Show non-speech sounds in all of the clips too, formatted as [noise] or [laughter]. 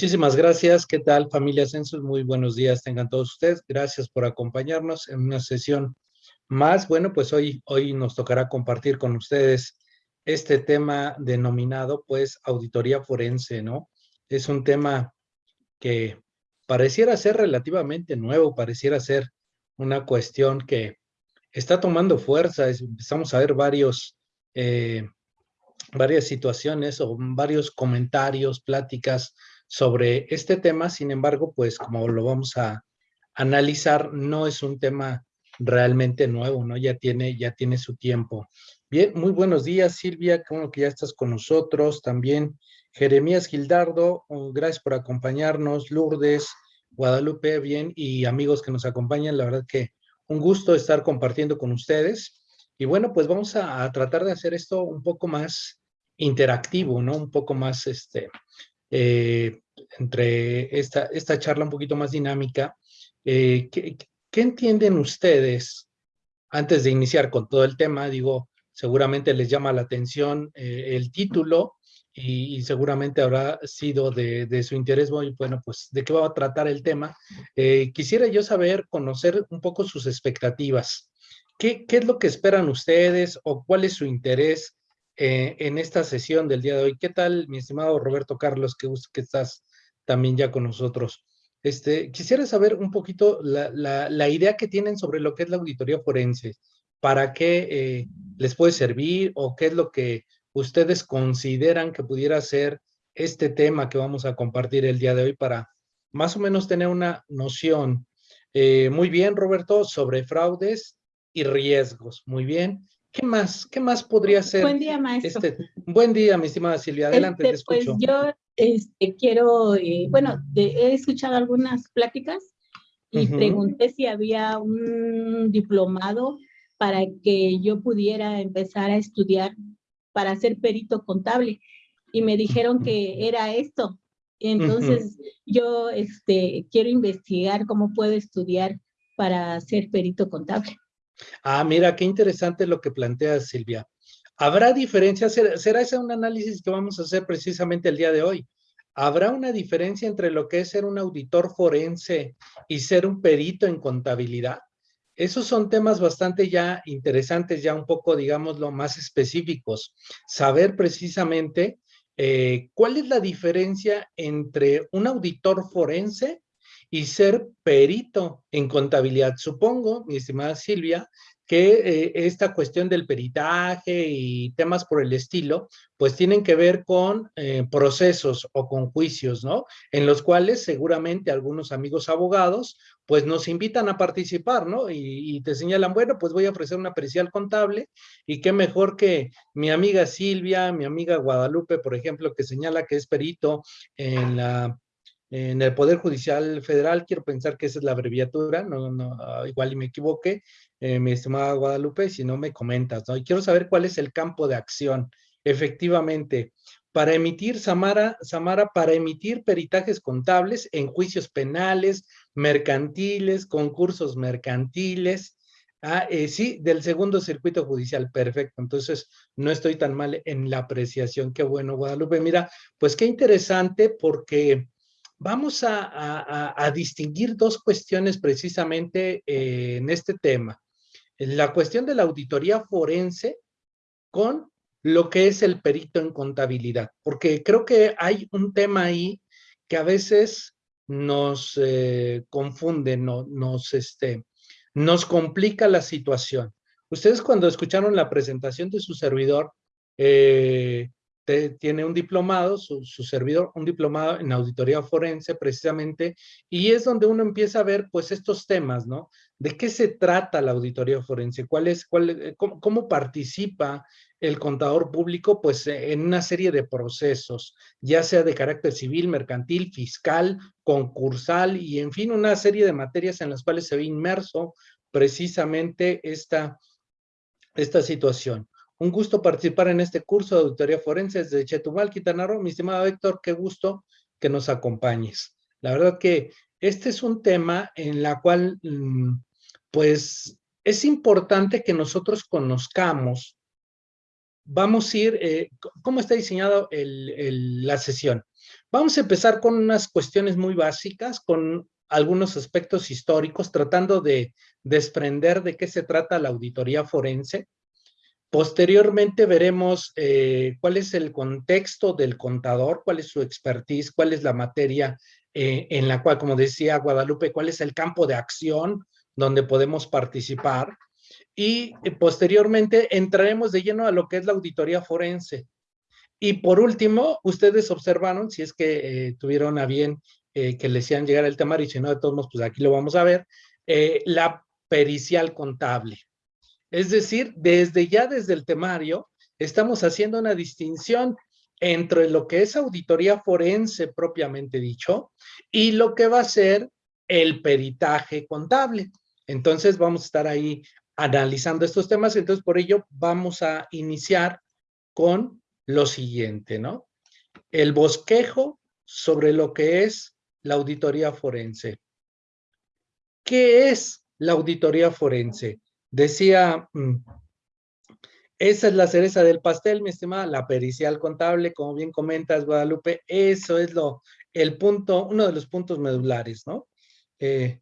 Muchísimas gracias. ¿Qué tal, familia Census? Muy buenos días tengan todos ustedes. Gracias por acompañarnos en una sesión más. Bueno, pues hoy, hoy nos tocará compartir con ustedes este tema denominado, pues, auditoría forense, ¿no? Es un tema que pareciera ser relativamente nuevo, pareciera ser una cuestión que está tomando fuerza. Empezamos a ver varios, eh, varias situaciones o varios comentarios, pláticas sobre este tema, sin embargo, pues como lo vamos a analizar, no es un tema realmente nuevo, ¿no? Ya tiene, ya tiene su tiempo. Bien, muy buenos días, Silvia, como que ya estás con nosotros, también Jeremías Gildardo, gracias por acompañarnos, Lourdes, Guadalupe, bien, y amigos que nos acompañan, la verdad que un gusto estar compartiendo con ustedes. Y bueno, pues vamos a, a tratar de hacer esto un poco más interactivo, ¿no? Un poco más, este, eh, entre esta, esta charla un poquito más dinámica. Eh, ¿qué, entienden ustedes antes de iniciar con todo el tema? Digo, seguramente les llama la atención eh, el título y, seguramente habrá sido de, su interés. Bueno, pues, ¿de qué va a tratar el tema? quisiera yo saber, conocer un poco sus expectativas. ¿Qué, ¿Qué es lo que esperan ustedes o cuál es su interés eh, en esta sesión del día de hoy. ¿Qué tal, mi estimado Roberto Carlos, que, que estás también ya con nosotros? Este, quisiera saber un poquito la, idea que tienen sobre lo que es la auditoría forense, para qué eh, les puede servir o qué es lo que ustedes consideran que pudiera ser este tema que vamos a compartir el día de hoy para más o menos tener una noción. Eh, muy bien, Roberto, sobre fraudes y riesgos. Muy bien. ¿Qué más? ¿Qué más podría ser? Buen día, maestro. Este, buen día, mi estimada Silvia. Adelante, te este, pues, escucho. Pues yo este, quiero, eh, bueno, he escuchado algunas pláticas y pregunté si había un diplomado para que yo pudiera empezar a estudiar para ser perito contable. Y me dijeron que era esto. Entonces, yo este, quiero investigar cómo puedo estudiar para ser perito contable. Ah, mira, qué interesante lo que plantea Silvia. ¿Habrá diferencias? ¿Será ese un análisis que vamos a hacer precisamente el día de hoy? ¿Habrá una diferencia entre lo que es ser un auditor forense y ser un perito en contabilidad? Esos son temas bastante ya interesantes, ya un poco, digámoslo, más específicos. Saber precisamente eh, cuál es la diferencia entre un auditor forense y ser perito en contabilidad. Supongo, mi estimada Silvia, que eh, esta cuestión del peritaje y temas por el estilo, pues tienen que ver con eh, procesos o con juicios, ¿no? En los cuales seguramente algunos amigos abogados, pues nos invitan a participar, ¿no? Y, y te señalan, bueno, pues voy a ofrecer una pericial contable y qué mejor que mi amiga Silvia, mi amiga Guadalupe, por ejemplo, que señala que es perito en la en el Poder Judicial Federal, quiero pensar que esa es la abreviatura, no, no, ah, igual y me equivoque, eh, mi estimada Guadalupe, si no me comentas, ¿no? Y quiero saber cuál es el campo de acción. Efectivamente, para emitir, Samara, Samara, para emitir peritajes contables en juicios penales, mercantiles, concursos mercantiles, Ah, eh, sí, del segundo circuito judicial, perfecto. Entonces, no estoy tan mal en la apreciación. Qué bueno, Guadalupe. Mira, pues qué interesante porque Vamos a, distinguir dos cuestiones precisamente eh, en este tema. La cuestión de la auditoría forense con lo que es el perito en contabilidad, porque creo que hay un tema ahí que a veces nos eh, confunde, nos, este, nos complica la situación. Ustedes cuando escucharon la presentación de su servidor, eh, tiene un diplomado, su, servidor, un diplomado en auditoría forense precisamente, y es donde uno empieza a ver pues estos temas, ¿no? ¿De qué se trata la auditoría forense? ¿Cuál es, cuál, eh, cómo, participa el contador público? Pues en una serie de procesos, ya sea de carácter civil, mercantil, fiscal, concursal y en fin, una serie de materias en las cuales se ve inmerso precisamente esta, esta situación. Un gusto participar en este curso de auditoría forense desde Chetumal, Quintana Roo. Mi estimado Héctor, qué gusto que nos acompañes. La verdad que este es un tema en la cual, mm, pues, es importante que nosotros conozcamos. Vamos a ir, eh, ¿cómo está diseñada la sesión? Vamos a empezar con unas cuestiones muy básicas, con algunos aspectos históricos, tratando de desprender de qué se trata la auditoría forense. Posteriormente veremos eh, cuál es el contexto del contador, cuál es su expertise, cuál es la materia eh, en la cual, como decía Guadalupe, cuál es el campo de acción donde podemos participar. Y eh, posteriormente entraremos de lleno a lo que es la auditoría forense. Y por último, ustedes observaron, si es que tuvieron a bien que les hicieran llegar el temario, y si no, de todos modos, pues aquí lo vamos a ver, la pericial contable. Es decir, desde ya desde el temario, estamos haciendo una distinción entre lo que es auditoría forense propiamente dicho y lo que va a ser el peritaje contable. Entonces vamos a estar ahí analizando estos temas, entonces por ello vamos a iniciar con lo siguiente, ¿no? El bosquejo sobre lo que es la auditoría forense. ¿Qué es la auditoría forense? Decía, mm, esa es la cereza del pastel, mi estimada, la pericial contable, como bien comentas, Guadalupe, eso es lo, el punto, uno de los puntos medulares, ¿no? Eh,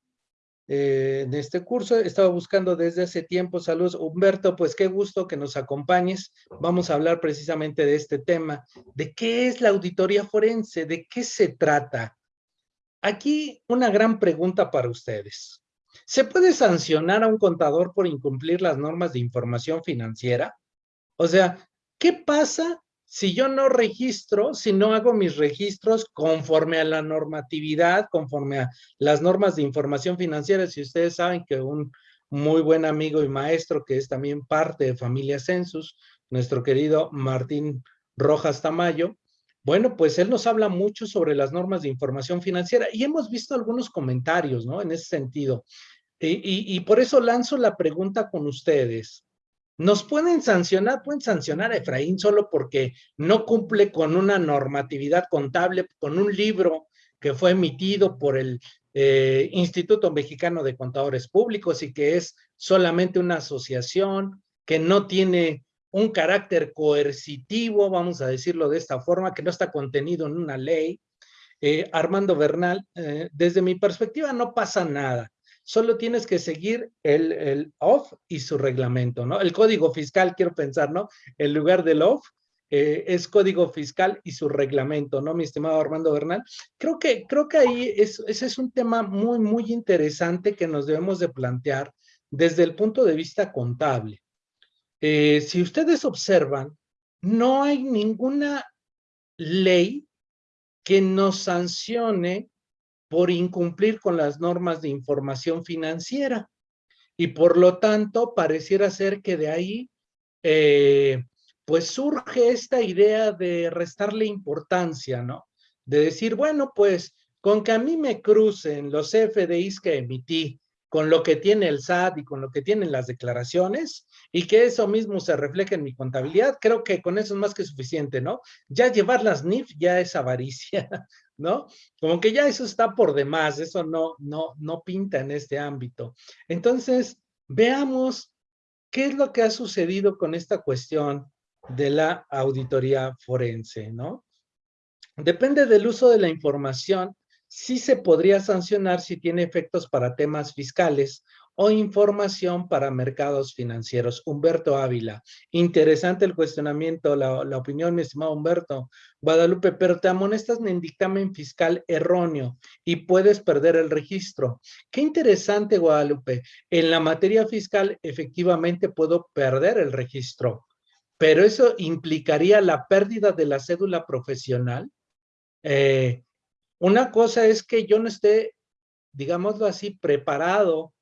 eh, en este curso he estado buscando desde hace tiempo, saludos, Humberto, pues qué gusto que nos acompañes, vamos a hablar precisamente de este tema, de qué es la auditoría forense, de qué se trata. Aquí una gran pregunta para ustedes. ¿Se puede sancionar a un contador por incumplir las normas de información financiera? O sea, ¿qué pasa si yo no registro, si no hago mis registros conforme a la normatividad, conforme a las normas de información financiera? Si ustedes saben que un muy buen amigo y maestro que es también parte de Familia Census, nuestro querido Martín Rojas Tamayo, bueno, pues él nos habla mucho sobre las normas de información financiera y hemos visto algunos comentarios, ¿no? En ese sentido. Y, por eso lanzo la pregunta con ustedes. ¿Nos pueden sancionar? Pueden sancionar a Efraín solo porque no cumple con una normatividad contable, con un libro que fue emitido por el eh, Instituto Mexicano de Contadores Públicos y que es solamente una asociación que no tiene un carácter coercitivo, vamos a decirlo de esta forma, que no está contenido en una ley. Eh, Armando Bernal, eh, desde mi perspectiva no pasa nada solo tienes que seguir el, el off y su reglamento, ¿no? El código fiscal, quiero pensar, ¿no? En lugar del off, eh, es código fiscal y su reglamento, ¿no, mi estimado Armando Bernal? Creo que, creo que ahí es, ese es un tema muy, muy interesante que nos debemos de plantear desde el punto de vista contable. Eh, si ustedes observan, no hay ninguna ley que nos sancione por incumplir con las normas de información financiera. Y por lo tanto, pareciera ser que de ahí, eh, pues surge esta idea de restarle importancia, ¿no? De decir, bueno, pues con que a mí me crucen los FDIs que emití con lo que tiene el SAT y con lo que tienen las declaraciones y que eso mismo se refleje en mi contabilidad, creo que con eso es más que suficiente, ¿no? Ya llevar las NIF ya es avaricia, [laughs] ¿no? Como que ya eso está por demás, eso no, no, no pinta en este ámbito. Entonces, veamos qué es lo que ha sucedido con esta cuestión de la auditoría forense, ¿no? Depende del uso de la información sí se podría sancionar si tiene efectos para temas fiscales o información para mercados financieros. Humberto Ávila, interesante el cuestionamiento, la, opinión, mi estimado Humberto. Guadalupe, pero te amonestas en dictamen fiscal erróneo y puedes perder el registro. Qué interesante, Guadalupe. En la materia fiscal, efectivamente, puedo perder el registro, pero eso implicaría la pérdida de la cédula profesional. Eh, una cosa es que yo no esté, digámoslo así, preparado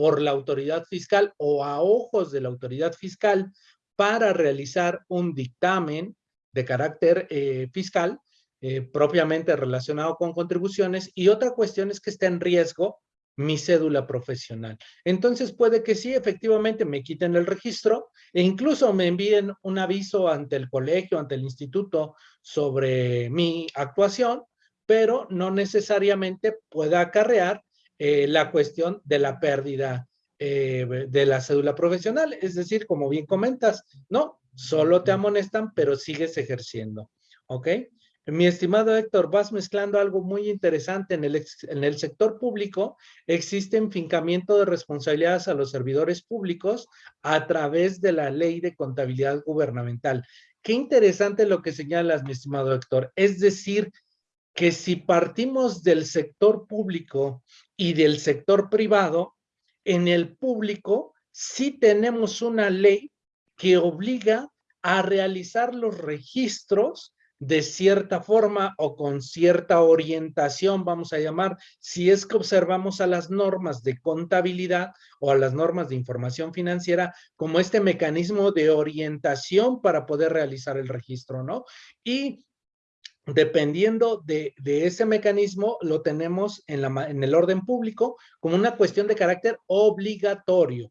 por la autoridad fiscal o a ojos de la autoridad fiscal para realizar un dictamen de carácter eh, fiscal eh, propiamente relacionado con contribuciones y otra cuestión es que esté en riesgo mi cédula profesional. Entonces puede que sí, efectivamente me quiten el registro e incluso me envíen un aviso ante el colegio, ante el instituto sobre mi actuación pero no necesariamente pueda acarrear eh, la cuestión de la pérdida eh, de la cédula profesional. Es decir, como bien comentas, no, solo te amonestan, pero sigues ejerciendo. ¿Ok? Mi estimado Héctor, vas mezclando algo muy interesante. En el, en el sector público existe enfincamiento de responsabilidades a los servidores públicos a través de la ley de contabilidad gubernamental. Qué interesante lo que señalas, mi estimado Héctor. Es decir, que si partimos del sector público y del sector privado, en el público sí tenemos una ley que obliga a realizar los registros de cierta forma o con cierta orientación, vamos a llamar, si es que observamos a las normas de contabilidad o a las normas de información financiera como este mecanismo de orientación para poder realizar el registro, ¿no? Y dependiendo de, ese mecanismo, lo tenemos en, el orden público como una cuestión de carácter obligatorio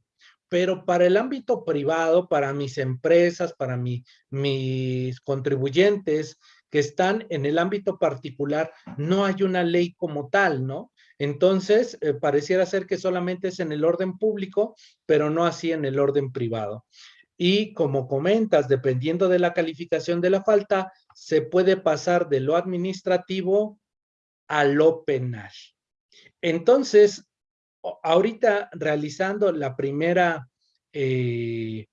pero para el ámbito privado, para mis empresas, para mis contribuyentes que están en el ámbito particular, no hay una ley como tal, ¿no? Entonces, eh, pareciera ser que solamente es en el orden público, pero no así en el orden privado. Y como comentas, dependiendo de la calificación de la falta, se puede pasar de lo administrativo a lo penal. Entonces, ahorita realizando la primera, eh,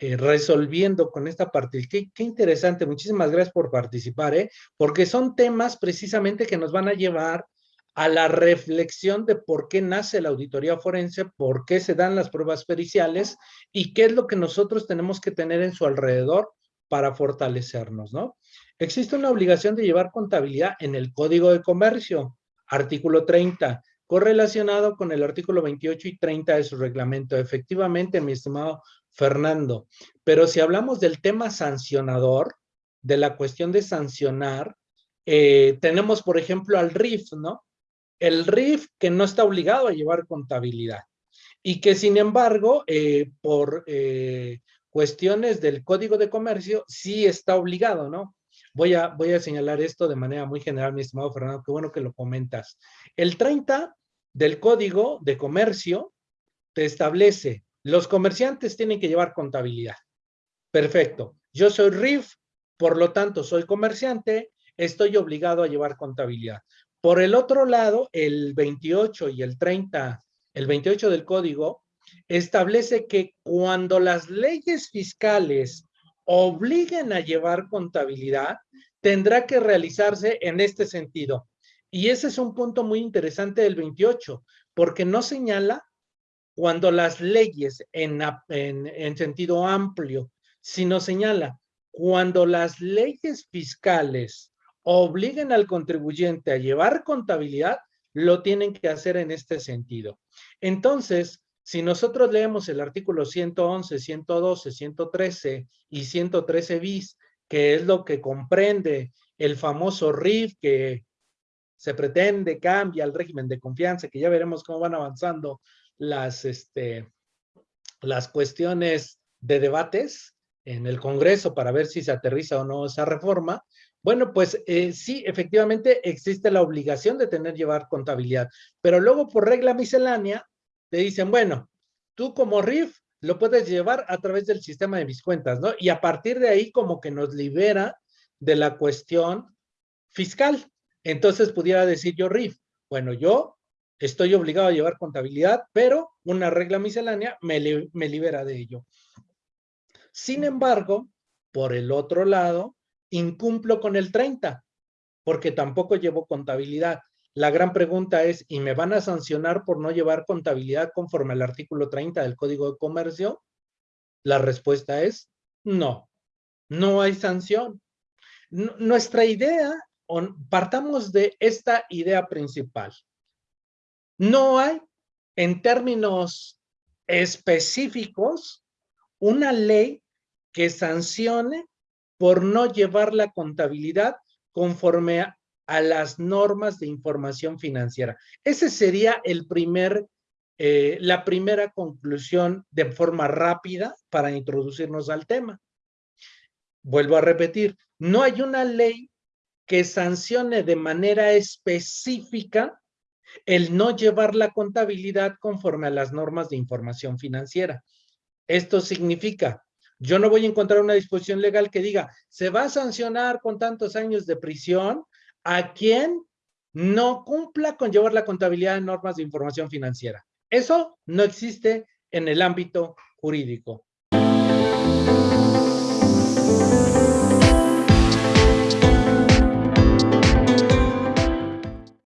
eh, resolviendo con esta parte, qué, qué, interesante, muchísimas gracias por participar, ¿eh? porque son temas precisamente que nos van a llevar a la reflexión de por qué nace la auditoría forense, por qué se dan las pruebas periciales y qué es lo que nosotros tenemos que tener en su alrededor para fortalecernos, ¿no? Existe una obligación de llevar contabilidad en el Código de Comercio, artículo 30 correlacionado con el artículo 28 y 30 de su reglamento. Efectivamente, mi estimado Fernando, pero si hablamos del tema sancionador, de la cuestión de sancionar, eh, tenemos, por ejemplo, al RIF, ¿no? El RIF que no está obligado a llevar contabilidad y que, sin embargo, eh, por eh, cuestiones del Código de Comercio, sí está obligado, ¿no? Voy a, voy a señalar esto de manera muy general, mi estimado Fernando, qué bueno que lo comentas. El 30 del Código de Comercio te establece, los comerciantes tienen que llevar contabilidad. Perfecto. Yo soy RIF, por lo tanto soy comerciante, estoy obligado a llevar contabilidad. Por el otro lado, el 28 y el 30, el 28 del código, establece que cuando las leyes fiscales obliguen a llevar contabilidad, tendrá que realizarse en este sentido. Y ese es un punto muy interesante del 28, porque no señala cuando las leyes en, en, sentido amplio, sino señala cuando las leyes fiscales obliguen al contribuyente a llevar contabilidad, lo tienen que hacer en este sentido. Entonces, si nosotros leemos el artículo 111, 112, 113 y 113 bis, que es lo que comprende el famoso RIF que se pretende cambia el régimen de confianza, que ya veremos cómo van avanzando las, este, las cuestiones de debates en el Congreso para ver si se aterriza o no esa reforma. Bueno, pues eh, sí, efectivamente existe la obligación de tener llevar contabilidad, pero luego por regla miscelánea te dicen, bueno, tú como RIF lo puedes llevar a través del sistema de mis cuentas, ¿no? Y a partir de ahí como que nos libera de la cuestión fiscal. Entonces pudiera decir yo, RIF, bueno, yo estoy obligado a llevar contabilidad, pero una regla miscelánea me, libera de ello. Sin embargo, por el otro lado, incumplo con el 30, porque tampoco llevo contabilidad. La gran pregunta es, ¿y me van a sancionar por no llevar contabilidad conforme al artículo 30 del Código de Comercio? La respuesta es no, no hay sanción. nuestra idea partamos de esta idea principal. No hay, en términos específicos, una ley que sancione por no llevar la contabilidad conforme a, las normas de información financiera. Ese sería el primer, eh, la primera conclusión de forma rápida para introducirnos al tema. Vuelvo a repetir, no hay una ley que sancione de manera específica el no llevar la contabilidad conforme a las normas de información financiera. Esto significa, Yo no voy a encontrar una disposición legal que diga, se va a sancionar con tantos años de prisión a quien no cumpla con llevar la contabilidad de normas de información financiera. Eso no existe en el ámbito jurídico.